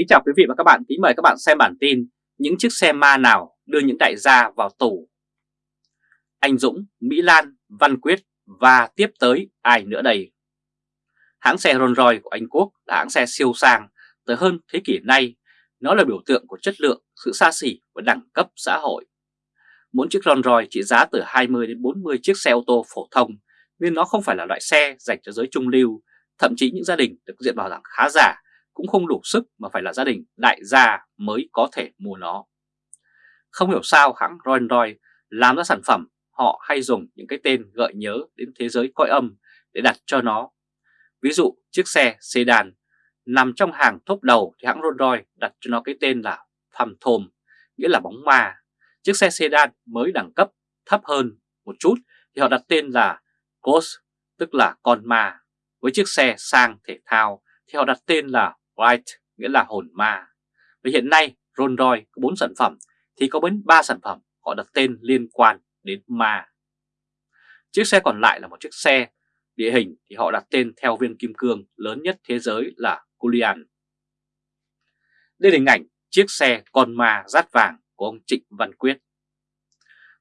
Kính chào quý vị và các bạn, kính mời các bạn xem bản tin Những chiếc xe ma nào đưa những đại gia vào tù? Anh Dũng, Mỹ Lan, Văn Quyết và tiếp tới ai nữa đây? Hãng xe Rolls Royce của Anh Quốc là hãng xe siêu sang tới hơn thế kỷ nay. Nó là biểu tượng của chất lượng, sự xa xỉ và đẳng cấp xã hội. Mỗi chiếc Rolls Royce trị giá từ 20 đến 40 chiếc xe ô tô phổ thông nên nó không phải là loại xe dành cho giới trung lưu. Thậm chí những gia đình được diện bảo rằng khá giả cũng không đủ sức mà phải là gia đình đại gia mới có thể mua nó. Không hiểu sao hãng Rolls Royce làm ra sản phẩm họ hay dùng những cái tên gợi nhớ đến thế giới coi âm để đặt cho nó. Ví dụ chiếc xe sedan nằm trong hàng top đầu thì hãng Rolls Royce đặt cho nó cái tên là Phantom, nghĩa là bóng ma. Chiếc xe sedan mới đẳng cấp thấp hơn một chút thì họ đặt tên là Ghost, tức là con ma. Với chiếc xe sang thể thao thì họ đặt tên là White, nghĩa là hồn ma. Và hiện nay, Rolls Royce có 4 sản phẩm, thì có đến 3 sản phẩm họ đặt tên liên quan đến ma. Chiếc xe còn lại là một chiếc xe, địa hình thì họ đặt tên theo viên kim cương lớn nhất thế giới là Julian. Đây là hình ảnh chiếc xe con ma rát vàng của ông Trịnh Văn Quyết.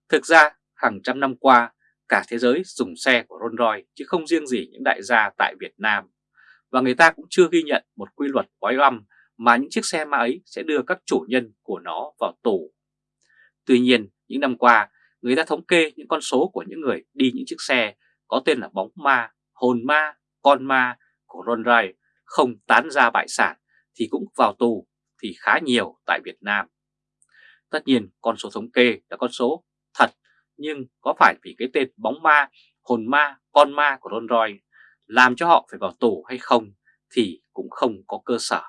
Thực ra, hàng trăm năm qua, cả thế giới dùng xe của Rolls Royce chứ không riêng gì những đại gia tại Việt Nam và người ta cũng chưa ghi nhận một quy luật quái âm mà những chiếc xe ma ấy sẽ đưa các chủ nhân của nó vào tù. Tuy nhiên, những năm qua, người ta thống kê những con số của những người đi những chiếc xe có tên là bóng ma, hồn ma, con ma của Ron Ray không tán ra bại sản thì cũng vào tù thì khá nhiều tại Việt Nam. Tất nhiên con số thống kê là con số thật nhưng có phải vì cái tên bóng ma, hồn ma, con ma của Rolls Royce làm cho họ phải vào tù hay không thì cũng không có cơ sở.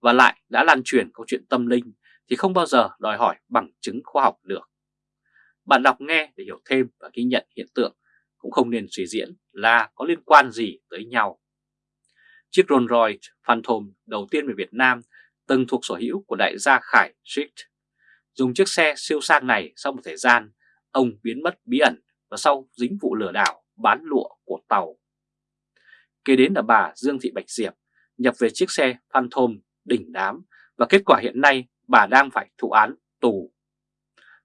Và lại đã lan truyền câu chuyện tâm linh thì không bao giờ đòi hỏi bằng chứng khoa học được. Bạn đọc nghe để hiểu thêm và ghi nhận hiện tượng cũng không nên suy diễn là có liên quan gì tới nhau. Chiếc Rolls Royce Phantom đầu tiên về Việt Nam từng thuộc sở hữu của đại gia Khải Street. Dùng chiếc xe siêu sang này sau một thời gian, ông biến mất bí ẩn và sau dính vụ lừa đảo bán lụa của tàu Kế đến là bà Dương Thị Bạch Diệp nhập về chiếc xe Phantom đỉnh đám và kết quả hiện nay bà đang phải thụ án tù.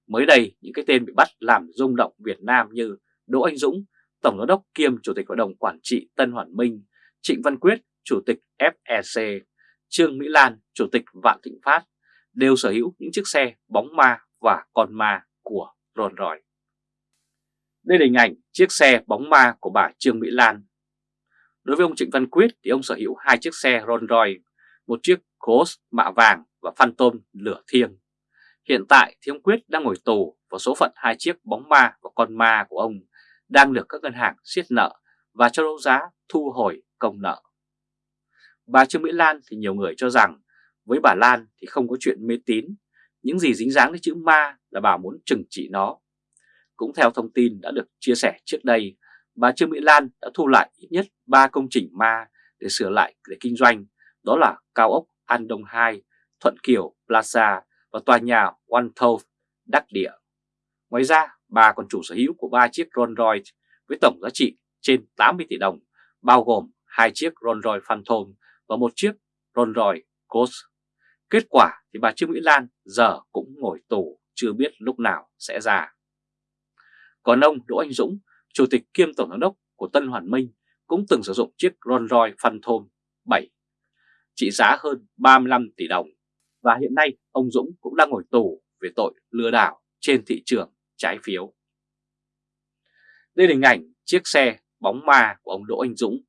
Mới đây, những cái tên bị bắt làm rung động Việt Nam như Đỗ Anh Dũng, Tổng giám đốc kiêm Chủ tịch Hội đồng Quản trị Tân Hoàn Minh, Trịnh Văn Quyết, Chủ tịch FEC, Trương Mỹ Lan, Chủ tịch Vạn Thịnh Phát đều sở hữu những chiếc xe bóng ma và con ma của Rolls Royce. Đây là hình ảnh chiếc xe bóng ma của bà Trương Mỹ Lan Đối với ông Trịnh Văn Quyết thì ông sở hữu hai chiếc xe Rolls Royce, một chiếc Ghost mạ vàng và Phantom lửa thiêng. Hiện tại thì ông Quyết đang ngồi tù và số phận hai chiếc bóng ma và con ma của ông đang được các ngân hàng siết nợ và cho đấu giá thu hồi công nợ. Bà Trương Mỹ Lan thì nhiều người cho rằng với bà Lan thì không có chuyện mê tín, những gì dính dáng đến chữ ma là bà muốn trừng trị nó. Cũng theo thông tin đã được chia sẻ trước đây, bà Trương Mỹ Lan đã thu lại ít nhất 3 công trình ma để sửa lại để kinh doanh, đó là cao ốc An Đông 2, Thuận Kiều Plaza và tòa nhà One Thove đắc địa. Ngoài ra, bà còn chủ sở hữu của 3 chiếc Rolls Royce với tổng giá trị trên 80 tỷ đồng, bao gồm hai chiếc Rolls Royce Phantom và một chiếc Rolls Royce Ghost. Kết quả thì bà Trương Mỹ Lan giờ cũng ngồi tù chưa biết lúc nào sẽ ra. Còn ông Đỗ Anh Dũng Chủ tịch kiêm Tổng giám đốc của Tân Hoàn Minh cũng từng sử dụng chiếc Rolls Royce Phantom 7 trị giá hơn 35 tỷ đồng và hiện nay ông Dũng cũng đang ngồi tù về tội lừa đảo trên thị trường trái phiếu. Đây là hình ảnh chiếc xe bóng ma của ông Đỗ Anh Dũng.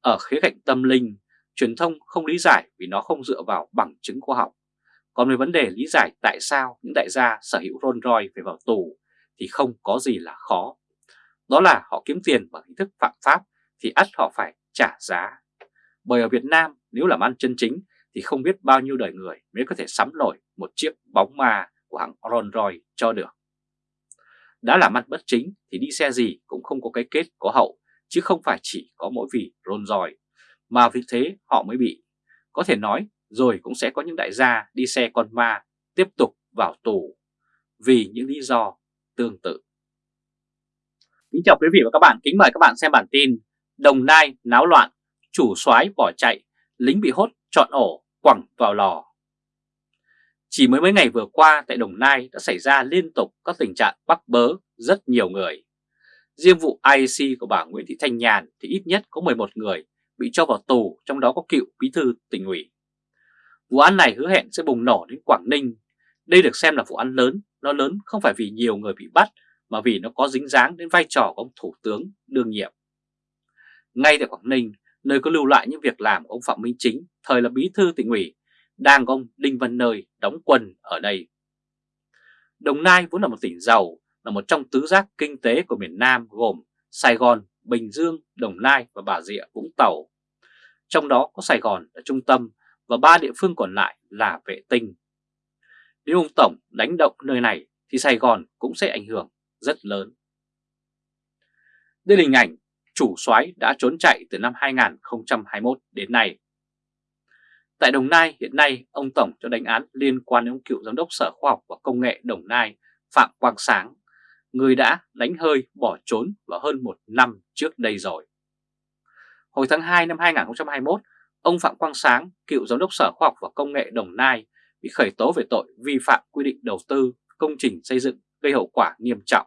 Ở khía cạnh tâm linh, truyền thông không lý giải vì nó không dựa vào bằng chứng khoa học. Còn về vấn đề lý giải tại sao những đại gia sở hữu Rolls Royce phải vào tù thì không có gì là khó. Đó là họ kiếm tiền bằng hình thức phạm pháp thì ắt họ phải trả giá. Bởi ở Việt Nam, nếu làm ăn chân chính thì không biết bao nhiêu đời người mới có thể sắm nổi một chiếc bóng ma của hãng Rolls Royce cho được. Đã làm ăn bất chính thì đi xe gì cũng không có cái kết có hậu, chứ không phải chỉ có mỗi vì Rolls Royce mà vì thế họ mới bị. Có thể nói, rồi cũng sẽ có những đại gia đi xe con ma tiếp tục vào tù vì những lý do tương tự. Kính chào quý vị và các bạn, kính mời các bạn xem bản tin Đồng Nai náo loạn, chủ soái bỏ chạy, lính bị hốt chọn ổ quẳng vào lò. Chỉ mới mấy ngày vừa qua tại Đồng Nai đã xảy ra liên tục các tình trạng bắt bớ rất nhiều người. Riêng vụ IEC của bà Nguyễn Thị Thanh Nhàn thì ít nhất có 11 người bị cho vào tù, trong đó có cựu bí thư tỉnh ủy. Vụ án này hứa hẹn sẽ bùng nổ đến Quảng Ninh. Đây được xem là vụ án lớn, nó lớn không phải vì nhiều người bị bắt mà vì nó có dính dáng đến vai trò của ông Thủ tướng đương nhiệm. Ngay tại Quảng Ninh, nơi có lưu lại những việc làm của ông Phạm Minh Chính, thời là bí thư tỉnh ủy, đang có ông Đinh Văn Nơi đóng quân ở đây. Đồng Nai vốn là một tỉnh giàu, là một trong tứ giác kinh tế của miền Nam gồm Sài Gòn, Bình Dương, Đồng Nai và Bà Rịa Vũng Tàu. Trong đó có Sài Gòn là trung tâm và ba địa phương còn lại là vệ tinh. Nếu ông Tổng đánh động nơi này thì Sài Gòn cũng sẽ ảnh hưởng rất lớn. Đây là hình ảnh chủ soái đã trốn chạy từ năm 2021 đến nay. Tại Đồng Nai hiện nay ông Tổng cho đánh án liên quan đến ông cựu giám đốc Sở Khoa học và Công nghệ Đồng Nai Phạm Quang Sáng, người đã đánh hơi bỏ trốn vào hơn một năm trước đây rồi. Hồi tháng 2 năm 2021, ông Phạm Quang Sáng, cựu giám đốc Sở Khoa học và Công nghệ Đồng Nai bị khởi tố về tội vi phạm quy định đầu tư công trình xây dựng gây hậu quả nghiêm trọng.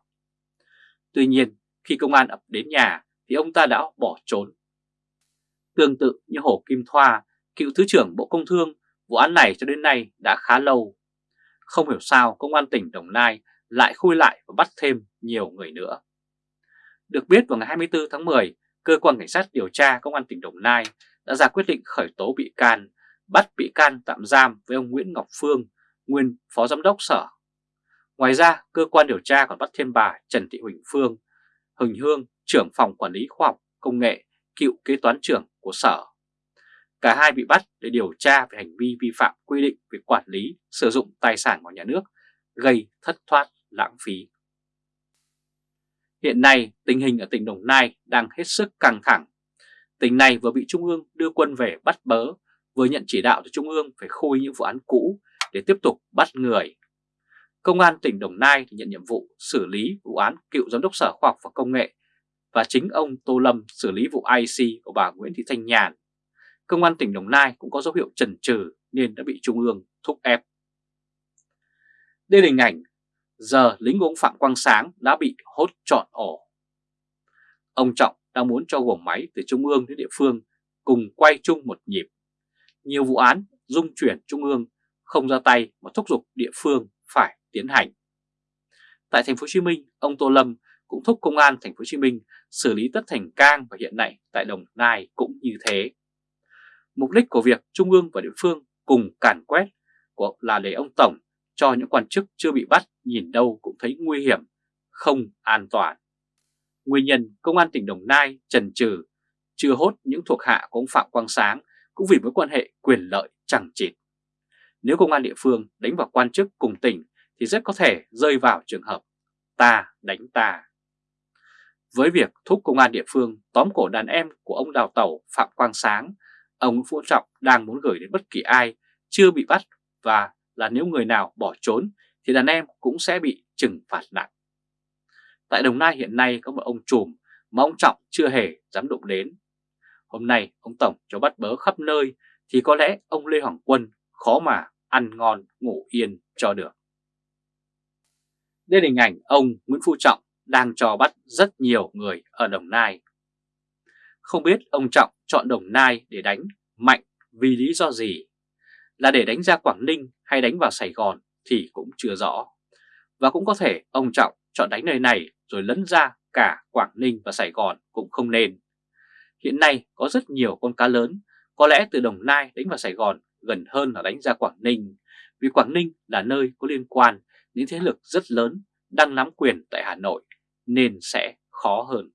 Tuy nhiên, khi công an ập đến nhà thì ông ta đã bỏ trốn. Tương tự như Hồ Kim Thoa, cựu Thứ trưởng Bộ Công Thương, vụ án này cho đến nay đã khá lâu. Không hiểu sao Công an tỉnh Đồng Nai lại khui lại và bắt thêm nhiều người nữa. Được biết vào ngày 24 tháng 10, Cơ quan Cảnh sát điều tra Công an tỉnh Đồng Nai đã ra quyết định khởi tố bị can, bắt bị can tạm giam với ông Nguyễn Ngọc Phương, nguyên Phó Giám đốc Sở. Ngoài ra, cơ quan điều tra còn bắt thêm bà Trần Thị Huỳnh Phương, Huỳnh Hương, trưởng phòng quản lý khoa học công nghệ, cựu kế toán trưởng của Sở. Cả hai bị bắt để điều tra về hành vi vi phạm quy định về quản lý, sử dụng tài sản của nhà nước, gây thất thoát lãng phí. Hiện nay, tình hình ở tỉnh Đồng Nai đang hết sức căng thẳng. Tỉnh này vừa bị Trung ương đưa quân về bắt bớ, vừa nhận chỉ đạo từ Trung ương phải khui những vụ án cũ để tiếp tục bắt người. Công an tỉnh Đồng Nai nhận nhiệm vụ xử lý vụ án cựu giám đốc Sở Khoa học và Công nghệ và chính ông Tô Lâm xử lý vụ IC của bà Nguyễn Thị Thanh Nhàn. Công an tỉnh Đồng Nai cũng có dấu hiệu trần trừ nên đã bị Trung ương thúc ép. Đây là hình ảnh giờ lính của ông Phạm Quang Sáng đã bị hốt trọn ổ. Ông Trọng đang muốn cho gồm máy từ Trung ương đến địa phương cùng quay chung một nhịp. Nhiều vụ án dung chuyển Trung ương không ra tay mà thúc giục địa phương phải tiến hành. Tại thành phố Hồ Chí Minh, ông Tô Lâm cũng thúc công an thành phố Hồ Chí Minh xử lý tất thành cang và hiện nay tại Đồng Nai cũng như thế. Mục đích của việc Trung ương và địa phương cùng càn quét của là để ông Tổng cho những quan chức chưa bị bắt nhìn đâu cũng thấy nguy hiểm, không an toàn. Nguyên nhân Công an tỉnh Đồng Nai trần trừ chưa hốt những thuộc hạ của ông Phạm Quang Sáng cũng vì mối quan hệ quyền lợi chẳng chịt. Nếu công an địa phương đánh vào quan chức cùng tỉnh thì rất có thể rơi vào trường hợp ta đánh ta. Với việc thúc công an địa phương tóm cổ đàn em của ông đào tàu Phạm Quang Sáng, ông Phú Trọng đang muốn gửi đến bất kỳ ai chưa bị bắt và là nếu người nào bỏ trốn thì đàn em cũng sẽ bị trừng phạt nặng. Tại Đồng Nai hiện nay có một ông trùm mà ông Trọng chưa hề dám đụng đến. Hôm nay ông Tổng cho bắt bớ khắp nơi thì có lẽ ông Lê Hoàng Quân khó mà ăn ngon ngủ yên cho được. Đây là hình ảnh ông Nguyễn Phú Trọng đang cho bắt rất nhiều người ở Đồng Nai. Không biết ông Trọng chọn Đồng Nai để đánh mạnh vì lý do gì? Là để đánh ra Quảng Ninh hay đánh vào Sài Gòn thì cũng chưa rõ. Và cũng có thể ông Trọng chọn đánh nơi này rồi lấn ra cả Quảng Ninh và Sài Gòn cũng không nên. Hiện nay có rất nhiều con cá lớn, có lẽ từ Đồng Nai đánh vào Sài Gòn gần hơn là đánh ra Quảng Ninh, vì Quảng Ninh là nơi có liên quan những thế lực rất lớn đang nắm quyền tại Hà Nội nên sẽ khó hơn.